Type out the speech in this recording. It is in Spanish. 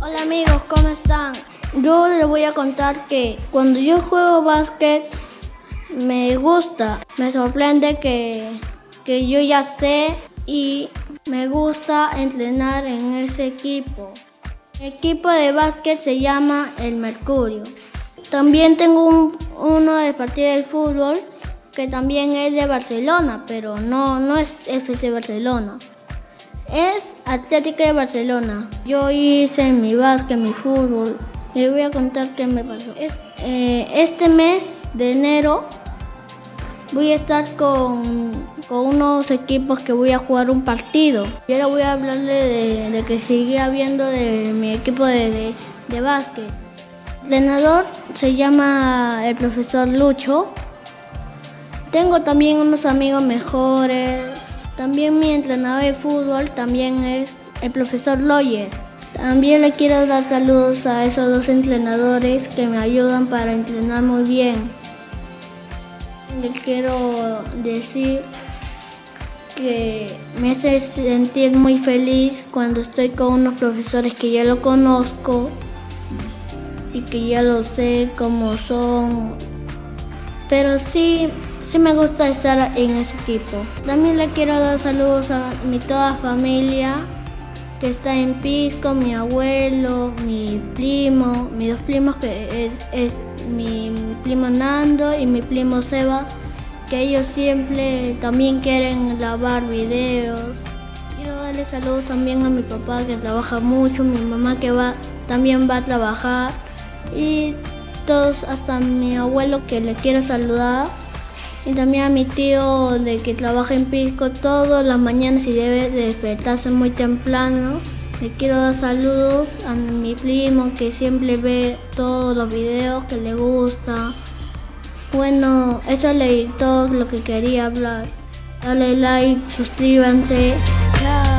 Hola amigos, ¿cómo están? Yo les voy a contar que cuando yo juego básquet me gusta, me sorprende que, que yo ya sé y me gusta entrenar en ese equipo. El equipo de básquet se llama el Mercurio. También tengo un- uno de partido de fútbol que también es de Barcelona, pero no, no es FC Barcelona. Es Atlética de Barcelona. Yo hice mi básquet, mi fútbol. Les voy a contar qué me pasó. Eh, este mes de enero voy a estar con, con unos equipos que voy a jugar un partido. Y ahora voy a hablarle de, que sigue habiendo de mi equipo de, de, de básquet. El entrenador se llama el profesor Lucho. Tengo también unos amigos mejores. También mi entrenador de fútbol también es el profesor Loyer. También le quiero dar saludos a esos dos entrenadores que me ayudan para entrenar muy bien. Le quiero decir que me hace sentir muy feliz cuando estoy con unos profesores que ya lo conozco y que ya lo sé cómo son. Pero sí, sí me gusta estar en ese equipo. También le quiero dar saludos a mi toda familia que está en Pisco, mi abuelo, mi primo, mis dos primos que es, mi primo Nando y mi primo Seba, que ellos siempre también quieren grabar videos. Quiero darle saludos también a mi papá que trabaja mucho, mi mamá que va también va a trabajar y todos, hasta mi abuelo que le quiero saludar y también a mi tío de que trabaja en Pisco todas las mañanas y debe de despertarse muy temprano. Le quiero dar saludos a mi primo que siempre ve todos los videos que le gusta. Bueno, eso es todo lo que quería hablar. Dale like, suscríbanse. Chao.